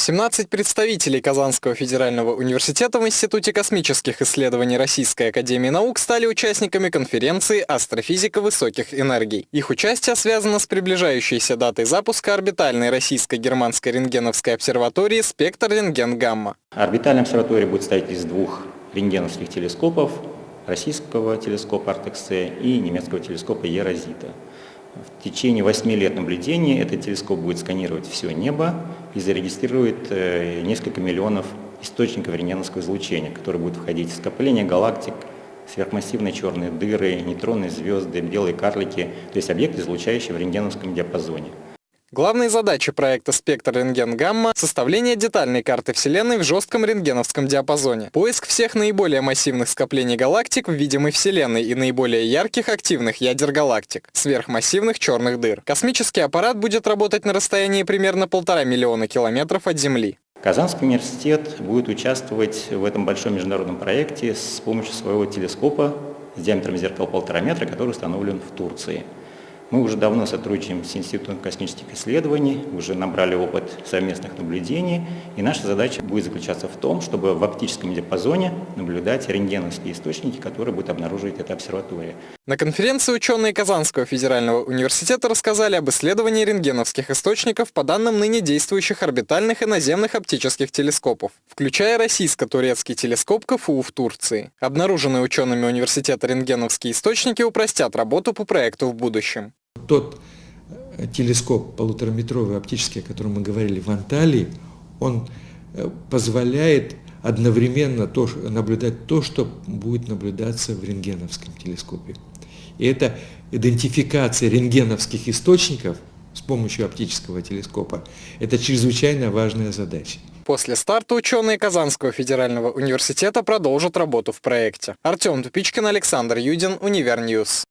17 представителей Казанского федерального университета в Институте космических исследований Российской академии наук стали участниками конференции «Астрофизика высоких энергий». Их участие связано с приближающейся датой запуска орбитальной российско-германской рентгеновской обсерватории «Спектр рентген-гамма». Орбитальная обсерватория будет состоять из двух рентгеновских телескопов, российского телескопа Артексе и немецкого телескопа Ерозита. В течение 8 лет наблюдений этот телескоп будет сканировать все небо и зарегистрирует э, несколько миллионов источников рентгеновского излучения, которые будут входить в скопление галактик, сверхмассивные черные дыры, нейтронные звезды, белые карлики, то есть объекты, излучающие в рентгеновском диапазоне. Главные задачи проекта «Спектр рентген-гамма» — составление детальной карты Вселенной в жестком рентгеновском диапазоне, поиск всех наиболее массивных скоплений галактик в видимой Вселенной и наиболее ярких активных ядер галактик, сверхмассивных черных дыр. Космический аппарат будет работать на расстоянии примерно полтора миллиона километров от Земли. Казанский университет будет участвовать в этом большом международном проекте с помощью своего телескопа с диаметром зеркала полтора метра, который установлен в Турции. Мы уже давно сотрудничаем с Институтом космических исследований, уже набрали опыт совместных наблюдений, и наша задача будет заключаться в том, чтобы в оптическом диапазоне наблюдать рентгеновские источники, которые будет обнаруживать эта обсерватория. На конференции ученые Казанского федерального университета рассказали об исследовании рентгеновских источников по данным ныне действующих орбитальных и наземных оптических телескопов, включая российско-турецкий телескоп КФУ в Турции. Обнаруженные учеными университета рентгеновские источники упростят работу по проекту в будущем. Тот э, телескоп полутораметровый оптический, о котором мы говорили в Анталии, он э, позволяет одновременно то, наблюдать то, что будет наблюдаться в рентгеновском телескопе. И это идентификация рентгеновских источников с помощью оптического телескопа. Это чрезвычайно важная задача. После старта ученые Казанского федерального университета продолжат работу в проекте. Артем Тупичкин, Александр Юдин, UniverNews.